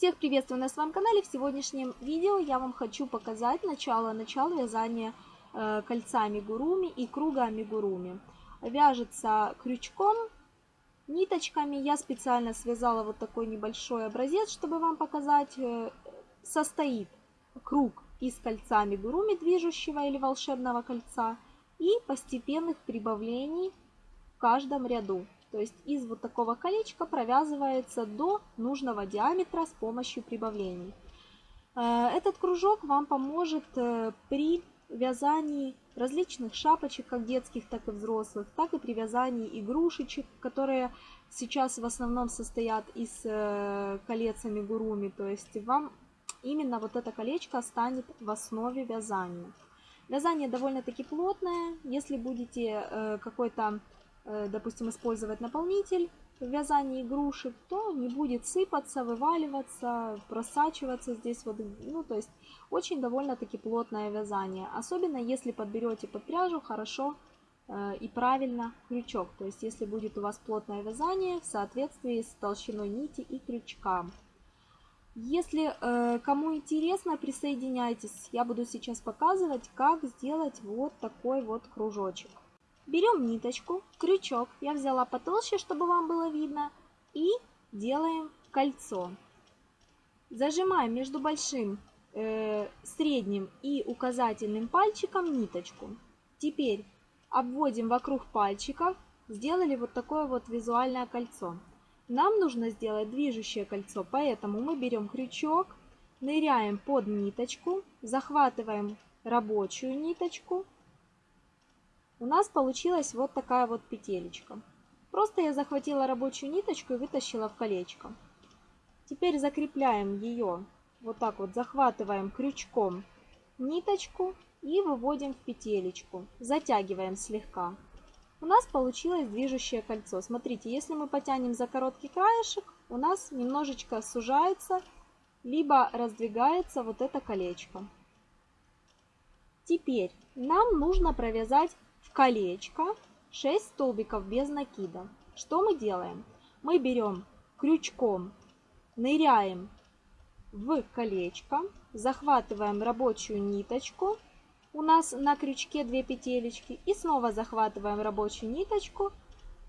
Всех приветствую на своем канале. В сегодняшнем видео я вам хочу показать начало-начало вязания э, кольца амигуруми и круга амигуруми. Вяжется крючком, ниточками. Я специально связала вот такой небольшой образец, чтобы вам показать. Э, состоит круг из кольца амигуруми движущего или волшебного кольца и постепенных прибавлений в каждом ряду. То есть из вот такого колечка провязывается до нужного диаметра с помощью прибавлений. Э, этот кружок вам поможет э, при вязании различных шапочек, как детских, так и взрослых, так и при вязании игрушечек, которые сейчас в основном состоят из э, колец амигуруми. То есть вам именно вот это колечко станет в основе вязания. Вязание довольно-таки плотное. Если будете какой-то допустим, использовать наполнитель в вязании игрушек, то не будет сыпаться, вываливаться, просачиваться здесь вот, ну, то есть очень довольно-таки плотное вязание. Особенно если подберете под пряжу хорошо э, и правильно крючок. То есть если будет у вас плотное вязание в соответствии с толщиной нити и крючка. Если э, кому интересно, присоединяйтесь. Я буду сейчас показывать, как сделать вот такой вот кружочек. Берем ниточку, крючок, я взяла потолще, чтобы вам было видно, и делаем кольцо. Зажимаем между большим, э, средним и указательным пальчиком ниточку. Теперь обводим вокруг пальчиков, сделали вот такое вот визуальное кольцо. Нам нужно сделать движущее кольцо, поэтому мы берем крючок, ныряем под ниточку, захватываем рабочую ниточку, у нас получилась вот такая вот петелечка. Просто я захватила рабочую ниточку и вытащила в колечко. Теперь закрепляем ее, вот так вот захватываем крючком ниточку и выводим в петелечку. Затягиваем слегка. У нас получилось движущее кольцо. Смотрите, если мы потянем за короткий краешек, у нас немножечко сужается, либо раздвигается вот это колечко. Теперь нам нужно провязать колечко 6 столбиков без накида. Что мы делаем? Мы берем крючком, ныряем в колечко, захватываем рабочую ниточку, у нас на крючке 2 петелечки, и снова захватываем рабочую ниточку,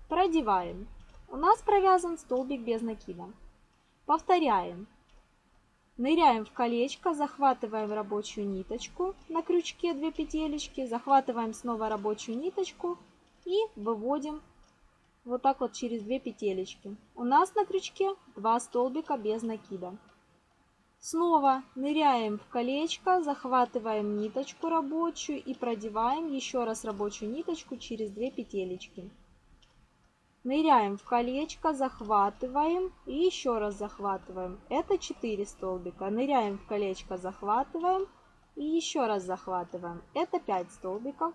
продеваем. У нас провязан столбик без накида. Повторяем. Ныряем в колечко, захватываем рабочую ниточку на крючке 2 петелечки, захватываем снова рабочую ниточку и выводим вот так вот через 2 петелечки. У нас на крючке 2 столбика без накида. Снова ныряем в колечко, захватываем ниточку рабочую и продеваем еще раз рабочую ниточку через 2 петелечки. Ныряем в колечко, захватываем и еще раз захватываем. Это 4 столбика. Ныряем в колечко, захватываем и еще раз захватываем. Это 5 столбиков.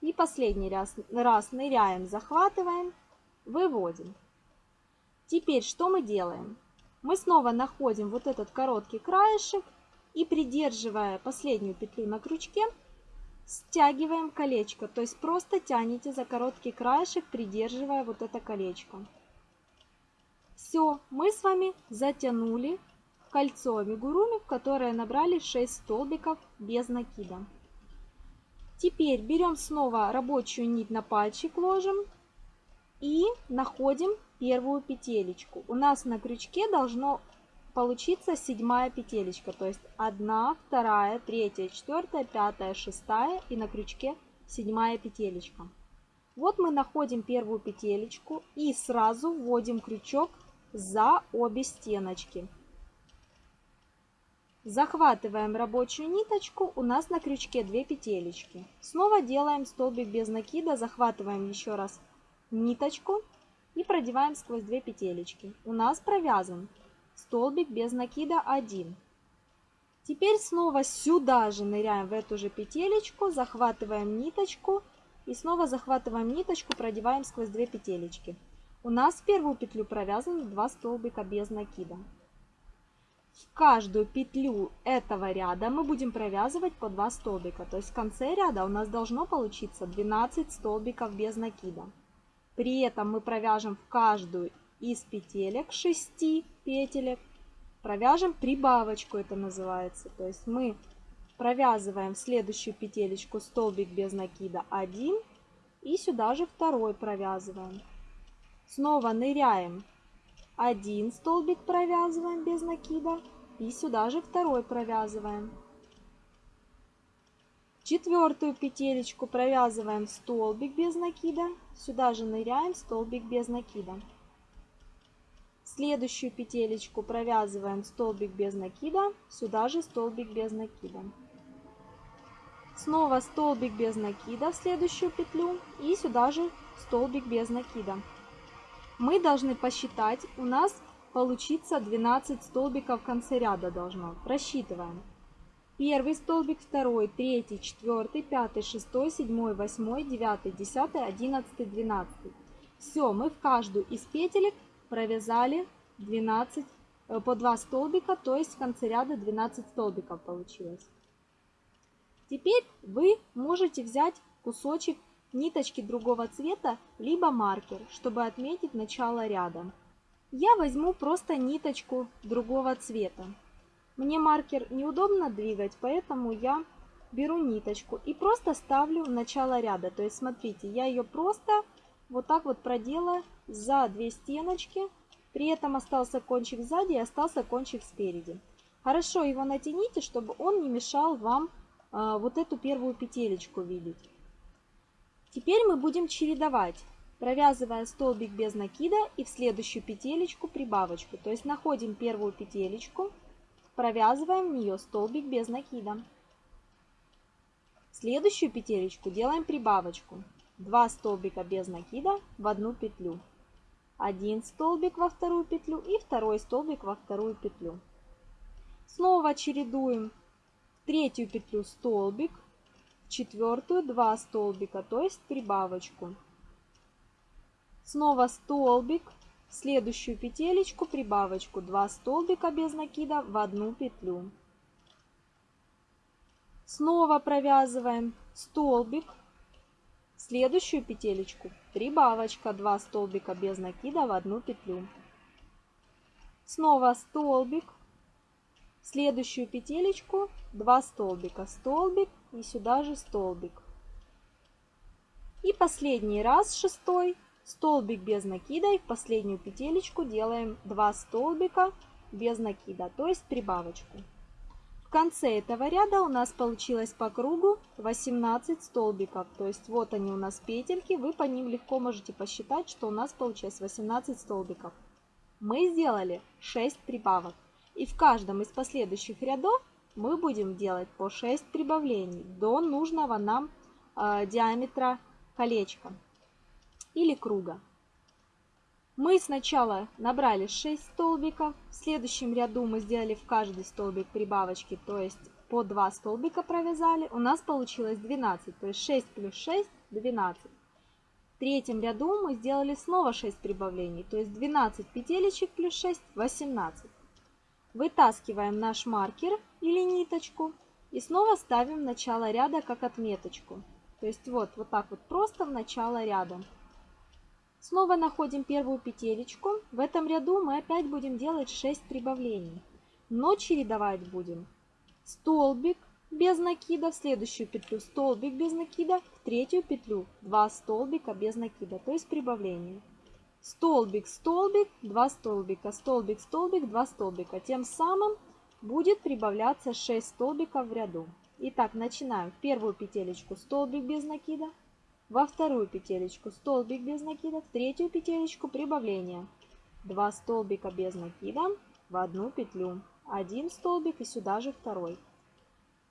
И последний раз, раз ныряем, захватываем, выводим. Теперь что мы делаем? Мы снова находим вот этот короткий краешек и придерживая последнюю петлю на крючке, стягиваем колечко, то есть просто тянете за короткий краешек, придерживая вот это колечко. Все, мы с вами затянули кольцо амигуруми, в которое набрали 6 столбиков без накида. Теперь берем снова рабочую нить на пальчик ложим и находим первую петелечку. У нас на крючке должно получится седьмая петелечка. То есть одна, вторая, третья, четвертая, пятая, шестая и на крючке седьмая петелечка. Вот мы находим первую петелечку и сразу вводим крючок за обе стеночки. Захватываем рабочую ниточку, у нас на крючке 2 петелечки. Снова делаем столбик без накида, захватываем еще раз ниточку и продеваем сквозь 2 петелечки. У нас провязан столбик без накида 1. Теперь снова сюда же ныряем в эту же петелечку, захватываем ниточку и снова захватываем ниточку, продеваем сквозь две петелечки. У нас в первую петлю провязаны 2 столбика без накида. В каждую петлю этого ряда мы будем провязывать по 2 столбика. То есть в конце ряда у нас должно получиться 12 столбиков без накида. При этом мы провяжем в каждую из петелек 6 петелек провяжем прибавочку, это называется. То есть мы провязываем следующую петелечку столбик без накида 1 и сюда же второй провязываем. Снова ныряем, один столбик провязываем без накида и сюда же второй провязываем. Четвертую петелечку провязываем столбик без накида, сюда же ныряем столбик без накида. Следующую петелечку провязываем столбик без накида, сюда же столбик без накида. Снова столбик без накида в следующую петлю и сюда же столбик без накида. Мы должны посчитать, у нас получится 12 столбиков в конце ряда должно. Просчитываем. Первый столбик, второй, третий, четвертый, пятый, шестой, седьмой, восьмой, девятый, десятый, одиннадцатый, двенадцатый. Все, мы в каждую из петелек провязали 12 э, по 2 столбика, то есть в конце ряда 12 столбиков получилось. Теперь вы можете взять кусочек ниточки другого цвета, либо маркер, чтобы отметить начало ряда. Я возьму просто ниточку другого цвета. Мне маркер неудобно двигать, поэтому я беру ниточку и просто ставлю начало ряда. То есть смотрите, я ее просто вот так вот проделаю за две стеночки. При этом остался кончик сзади и остался кончик спереди. Хорошо его натяните, чтобы он не мешал вам а, вот эту первую петелечку видеть. Теперь мы будем чередовать, провязывая столбик без накида и в следующую петелечку прибавочку. То есть находим первую петелечку, провязываем в нее столбик без накида. следующую петелечку делаем прибавочку. 2 столбика без накида в одну петлю. Один столбик во вторую петлю и второй столбик во вторую петлю. Снова чередуем третью петлю столбик, в четвертую 2 столбика, то есть прибавочку. Снова столбик, в следующую петелечку прибавочку 2 столбика без накида в одну петлю. Снова провязываем столбик, следующую петелечку прибавочка 2 столбика без накида в одну петлю. Снова столбик, следующую петелечку 2 столбика, столбик и сюда же столбик. И последний раз шестой столбик без накида и в последнюю петелечку делаем 2 столбика без накида, то есть прибавочку. В конце этого ряда у нас получилось по кругу 18 столбиков. То есть вот они у нас петельки, вы по ним легко можете посчитать, что у нас получилось 18 столбиков. Мы сделали 6 прибавок. И в каждом из последующих рядов мы будем делать по 6 прибавлений до нужного нам э, диаметра колечка или круга. Мы сначала набрали 6 столбиков, в следующем ряду мы сделали в каждый столбик прибавочки, то есть по 2 столбика провязали. У нас получилось 12, то есть 6 плюс 6 – 12. В третьем ряду мы сделали снова 6 прибавлений, то есть 12 петелечек плюс 6 – 18. Вытаскиваем наш маркер или ниточку и снова ставим начало ряда как отметочку. То есть вот, вот так вот просто в начало ряда. Снова находим первую петелечку. В этом ряду мы опять будем делать 6 прибавлений. Но чередовать будем столбик без накида, в следующую петлю столбик без накида, в третью петлю 2 столбика без накида, то есть прибавление столбик, столбик, 2 столбика, столбик, столбик, 2 столбика. Тем самым будет прибавляться 6 столбиков в ряду. Итак, начинаем. В первую петелечку столбик без накида, во вторую петелечку столбик без накида, в третью петелечку прибавление. 2 столбика без накида в одну петлю. Один столбик и сюда же второй.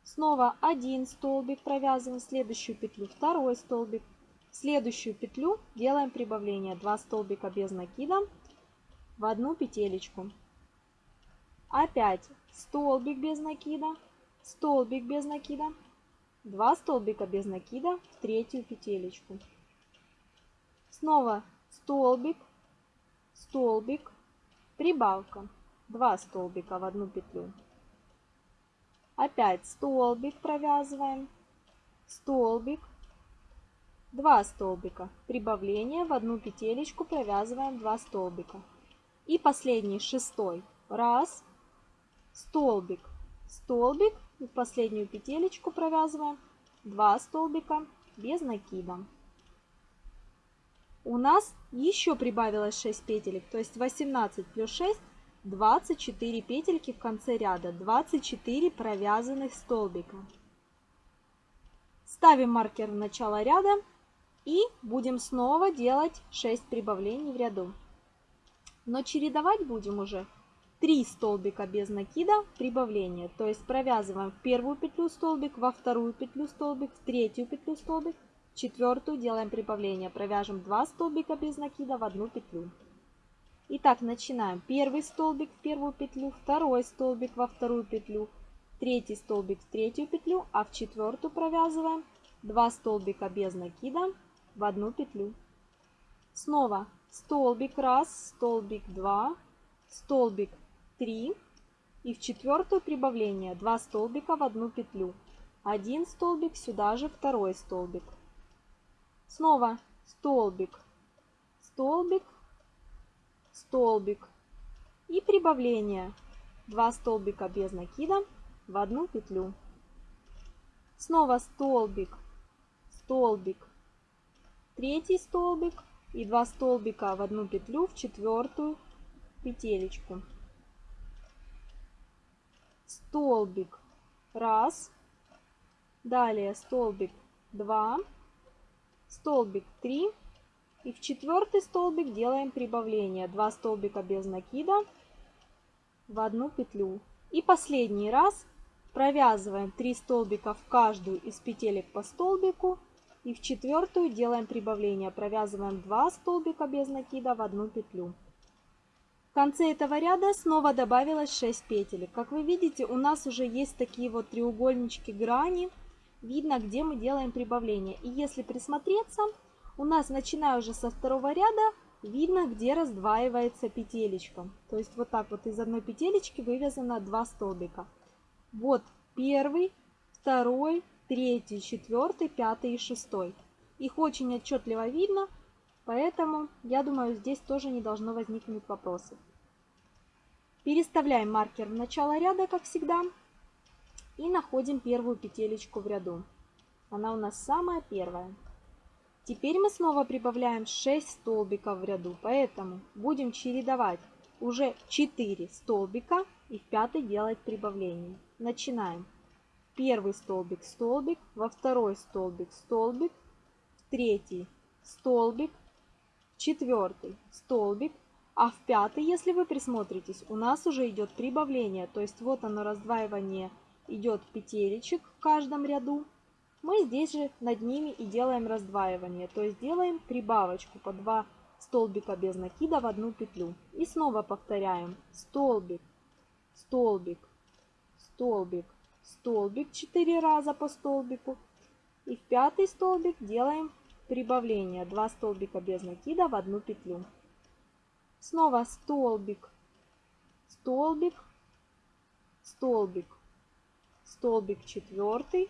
Снова один столбик провязываем в следующую петлю, второй столбик, следующую петлю делаем прибавление 2 столбика без накида в одну петелечку опять столбик без накида столбик без накида 2 столбика без накида в третью петелечку. Снова столбик столбик прибавка. 2 столбика в одну петлю. Опять столбик провязываем. Столбик. 2 столбика. Прибавление в одну петелечку провязываем 2 столбика. И последний шестой. Раз, столбик, столбик и в последнюю петелечку провязываем 2 столбика без накида. У нас еще прибавилось 6 петелек, то есть 18 плюс 6 24 петельки в конце ряда, 24 провязанных столбика. Ставим маркер в начало ряда и будем снова делать 6 прибавлений в ряду. Но чередовать будем уже 3 столбика без накида прибавления. То есть провязываем в первую петлю столбик, во вторую петлю столбик, в третью петлю столбик, в четвертую делаем прибавление. Провяжем 2 столбика без накида в одну петлю. Итак, начинаем. Первый столбик в первую петлю, второй столбик во вторую петлю, третий столбик в третью петлю, а в четвертую провязываем 2 столбика без накида в одну петлю. Снова столбик 1, столбик 2, столбик 3 и в четвертую прибавление 2 столбика в одну петлю. Один столбик, сюда же второй столбик. Снова столбик, столбик, столбик и прибавление 2 столбика без накида в одну петлю. Снова столбик, столбик, третий столбик и 2 столбика в одну петлю в четвертую петелечку столбик. Раз, далее столбик 2, столбик 3 и в четвертый столбик делаем прибавление. 2 столбика без накида в одну петлю. И последний раз провязываем 3 столбика в каждую из петелек по столбику. И в четвертую делаем прибавление, провязываем 2 столбика без накида в одну петлю. Конце этого ряда снова добавилось 6 петель. Как вы видите, у нас уже есть такие вот треугольнички грани. Видно, где мы делаем прибавление. И если присмотреться, у нас, начиная уже со второго ряда, видно, где раздваивается петелечка. То есть вот так вот из одной петелечки вывязано два столбика. Вот первый, второй, третий, четвертый, пятый и шестой. Их очень отчетливо видно, Поэтому, я думаю, здесь тоже не должно возникнуть вопросов. Переставляем маркер в начало ряда, как всегда, и находим первую петелечку в ряду. Она у нас самая первая. Теперь мы снова прибавляем 6 столбиков в ряду, поэтому будем чередовать уже 4 столбика и в пятый делать прибавление. Начинаем. Первый столбик, столбик, во второй столбик, столбик, в третий столбик, четвертый столбик, а в пятый, если вы присмотритесь, у нас уже идет прибавление. То есть вот оно раздваивание идет петелечек в каждом ряду. Мы здесь же над ними и делаем раздваивание. То есть делаем прибавочку по 2 столбика без накида в одну петлю. И снова повторяем столбик, столбик, столбик, столбик 4 раза по столбику. И в пятый столбик делаем прибавление 2 столбика без накида в одну петлю. Снова столбик, столбик, столбик, столбик четвертый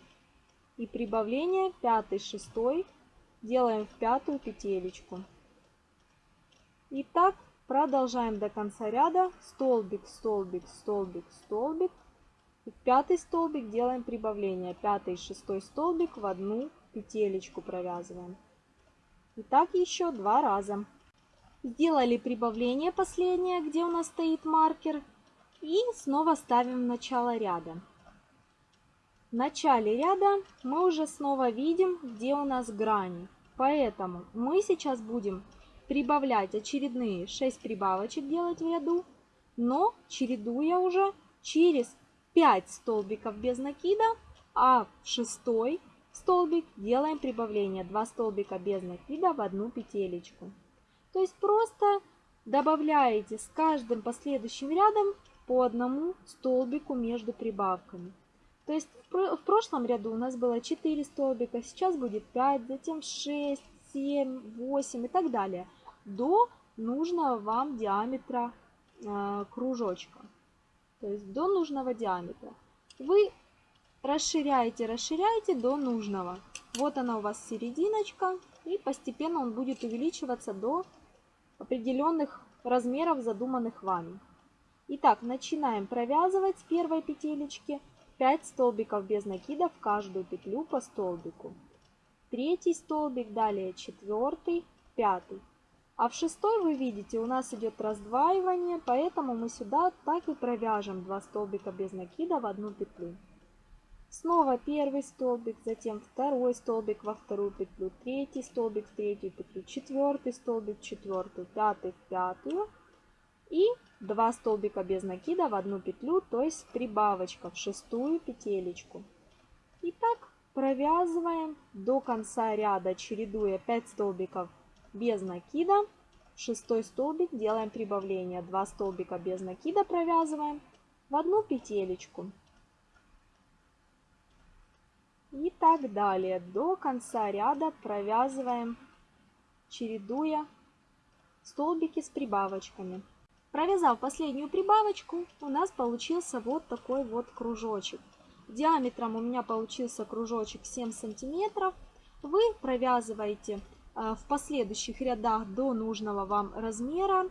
и прибавление пятый, шестой делаем в пятую петелечку. И так продолжаем до конца ряда столбик, столбик, столбик, столбик. И в пятый столбик делаем прибавление. Пятый, шестой столбик в одну петелечку провязываем. И так еще два раза. Сделали прибавление последнее, где у нас стоит маркер. И снова ставим начало ряда. В начале ряда мы уже снова видим, где у нас грани. Поэтому мы сейчас будем прибавлять очередные 6 прибавочек делать в ряду, но чередуя уже через 5 столбиков без накида, а в шестой столбик, делаем прибавление 2 столбика без накида в одну петелечку. То есть просто добавляете с каждым последующим рядом по одному столбику между прибавками. То есть в прошлом ряду у нас было 4 столбика, сейчас будет 5, затем 6, 7, 8 и так далее. До нужного вам диаметра э, кружочка. То есть до нужного диаметра. Вы расширяете, расширяете до нужного. Вот она у вас серединочка, и постепенно он будет увеличиваться до определенных размеров, задуманных вами. Итак, начинаем провязывать с первой петелечки 5 столбиков без накида в каждую петлю по столбику. Третий столбик, далее четвертый, пятый. А в шестой вы видите, у нас идет раздваивание, поэтому мы сюда так и провяжем 2 столбика без накида в одну петлю. Снова первый столбик, затем второй столбик во вторую петлю, третий столбик в третью петлю, четвертый столбик четвертую, пятый в пятую и 2 столбика без накида в одну петлю, то есть прибавочка в шестую петелечку. И так провязываем до конца ряда, чередуя 5 столбиков без накида. В шестой столбик делаем прибавление. 2 столбика без накида провязываем в одну петелечку. И так далее. До конца ряда провязываем, чередуя столбики с прибавочками. Провязав последнюю прибавочку, у нас получился вот такой вот кружочек. Диаметром у меня получился кружочек 7 сантиметров. Вы провязываете э, в последующих рядах до нужного вам размера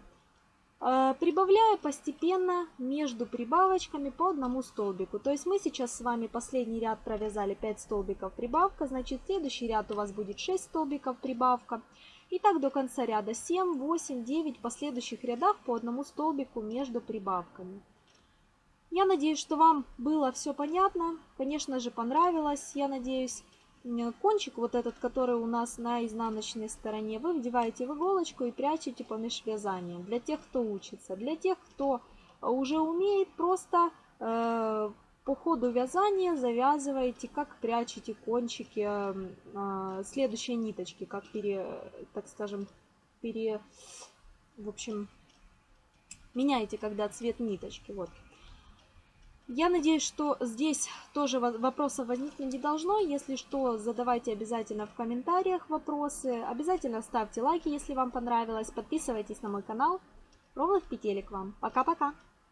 Э, прибавляя постепенно между прибавочками по одному столбику. То есть мы сейчас с вами последний ряд провязали 5 столбиков прибавка, значит следующий ряд у вас будет 6 столбиков прибавка. И так до конца ряда 7, 8, 9 последующих рядах по одному столбику между прибавками. Я надеюсь, что вам было все понятно, конечно же понравилось, я надеюсь кончик, вот этот, который у нас на изнаночной стороне, вы вдеваете в иголочку и прячете помеж вязанием. Для тех, кто учится. Для тех, кто уже умеет, просто э, по ходу вязания завязываете, как прячете кончики э, следующей ниточки, как пере, так скажем, пере, в общем, меняете, когда цвет ниточки. Вот. Я надеюсь, что здесь тоже вопросов возникнуть не должно. Если что, задавайте обязательно в комментариях вопросы. Обязательно ставьте лайки, если вам понравилось. Подписывайтесь на мой канал. Ровных петелек вам. Пока-пока.